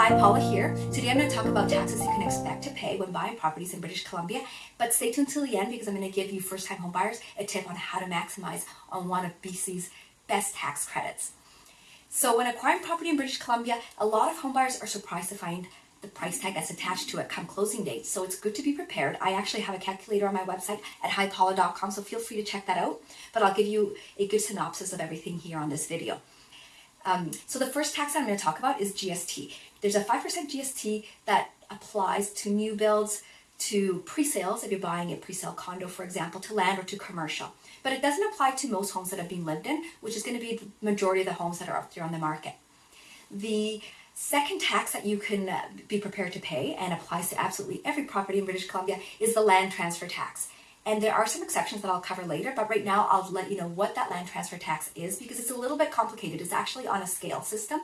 Hi, Paula here. Today I'm going to talk about taxes you can expect to pay when buying properties in British Columbia, but stay tuned till the end because I'm going to give you first-time homebuyers a tip on how to maximize on one of BC's best tax credits. So when acquiring property in British Columbia, a lot of homebuyers are surprised to find the price tag that's attached to it come closing date. So it's good to be prepared. I actually have a calculator on my website at hipaula.com, so feel free to check that out. But I'll give you a good synopsis of everything here on this video. Um, so the first tax I'm going to talk about is GST. There's a 5% GST that applies to new builds, to pre-sales, if you're buying a pre-sale condo, for example, to land or to commercial. But it doesn't apply to most homes that have been lived in, which is going to be the majority of the homes that are up there on the market. The second tax that you can uh, be prepared to pay and applies to absolutely every property in British Columbia is the land transfer tax. And there are some exceptions that I'll cover later, but right now I'll let you know what that land transfer tax is because it's a little bit complicated. It's actually on a scale system.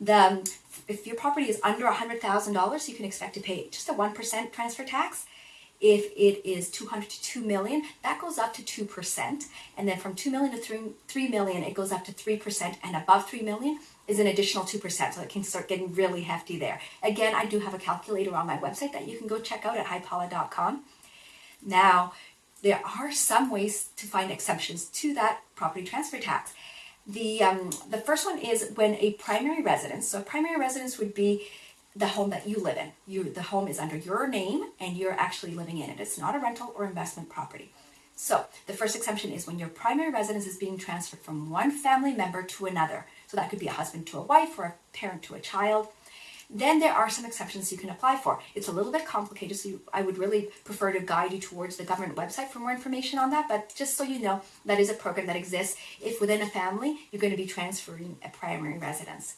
The, if your property is under $100,000, you can expect to pay just a 1% transfer tax. If it is 200 to 2 million, that goes up to 2%. And then from 2 million to 3, 3 million, it goes up to 3%. And above 3 million is an additional 2%. So it can start getting really hefty there. Again, I do have a calculator on my website that you can go check out at hipaula.com. Now, there are some ways to find exceptions to that property transfer tax. The, um, the first one is when a primary residence, so a primary residence would be the home that you live in. You, the home is under your name and you're actually living in it. It's not a rental or investment property. So the first exemption is when your primary residence is being transferred from one family member to another. So that could be a husband to a wife or a parent to a child. Then there are some exceptions you can apply for. It's a little bit complicated, so you, I would really prefer to guide you towards the government website for more information on that. But just so you know, that is a program that exists if within a family you're going to be transferring a primary residence.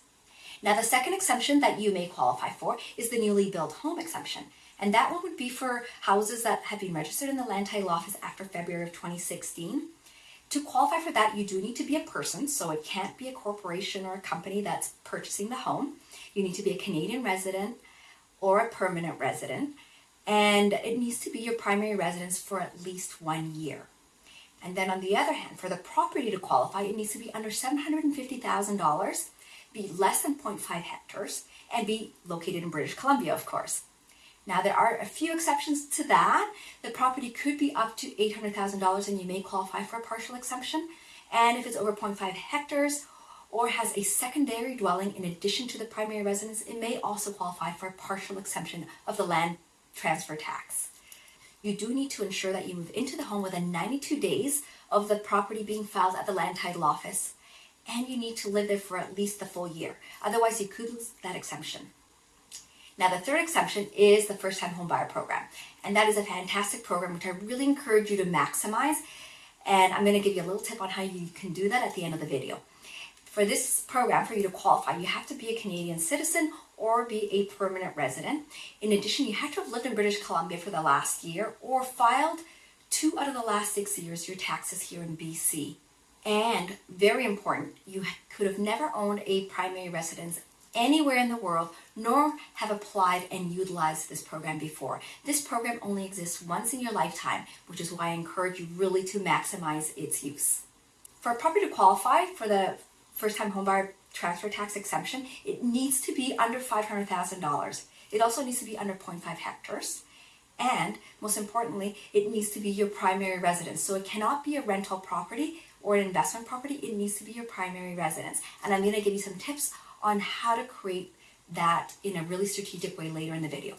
Now, the second exemption that you may qualify for is the newly built home exemption. And that one would be for houses that have been registered in the Land Title Office after February of 2016. To qualify for that, you do need to be a person, so it can't be a corporation or a company that's purchasing the home. You need to be a Canadian resident or a permanent resident, and it needs to be your primary residence for at least one year. And then on the other hand, for the property to qualify, it needs to be under $750,000, be less than 0.5 hectares, and be located in British Columbia, of course. Now, there are a few exceptions to that. The property could be up to $800,000 and you may qualify for a partial exemption. And if it's over 0.5 hectares or has a secondary dwelling in addition to the primary residence, it may also qualify for a partial exemption of the land transfer tax. You do need to ensure that you move into the home within 92 days of the property being filed at the land title office, and you need to live there for at least the full year. Otherwise, you could lose that exemption. Now, the third exception is the first time homebuyer program, and that is a fantastic program which I really encourage you to maximize. And I'm going to give you a little tip on how you can do that at the end of the video. For this program, for you to qualify, you have to be a Canadian citizen or be a permanent resident. In addition, you have to have lived in British Columbia for the last year or filed two out of the last six years your taxes here in BC. And very important, you could have never owned a primary residence anywhere in the world, nor have applied and utilized this program before. This program only exists once in your lifetime, which is why I encourage you really to maximize its use. For a property to qualify for the first-time homebuyer transfer tax exemption, it needs to be under $500,000. It also needs to be under 0.5 hectares. And most importantly, it needs to be your primary residence. So it cannot be a rental property or an investment property. It needs to be your primary residence. And I'm going to give you some tips on how to create that in a really strategic way later in the video.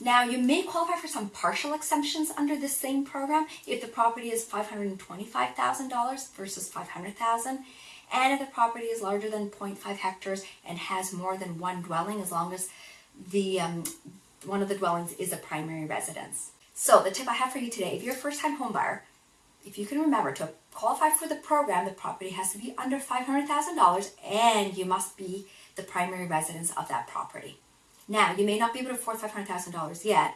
Now, you may qualify for some partial exemptions under this same program if the property is $525,000 versus $500,000 and if the property is larger than 0.5 hectares and has more than one dwelling as long as the um, one of the dwellings is a primary residence. So the tip I have for you today, if you're a first-time homebuyer, if you can remember to qualify for the program, the property has to be under $500,000 and you must be the primary residence of that property. Now, you may not be able to afford $500,000 yet,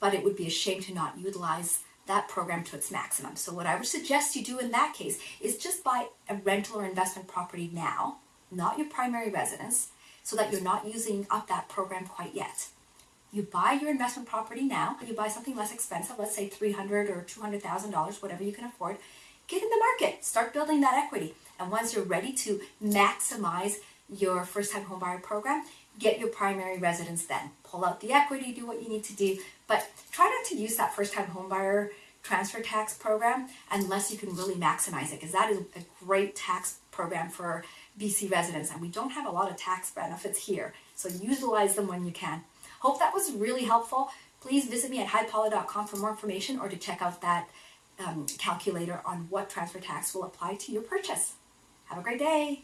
but it would be a shame to not utilize that program to its maximum. So what I would suggest you do in that case is just buy a rental or investment property now, not your primary residence, so that you're not using up that program quite yet. You buy your investment property now, you buy something less expensive, let's say 300 or $200,000, whatever you can afford, get in the market, start building that equity. And once you're ready to maximize your first time homebuyer program, get your primary residence then. Pull out the equity, do what you need to do, but try not to use that first time homebuyer transfer tax program unless you can really maximize it because that is a great tax program for BC residents and we don't have a lot of tax benefits here. So utilize them when you can. Hope that was really helpful. Please visit me at hipaula.com for more information or to check out that um, calculator on what transfer tax will apply to your purchase. Have a great day.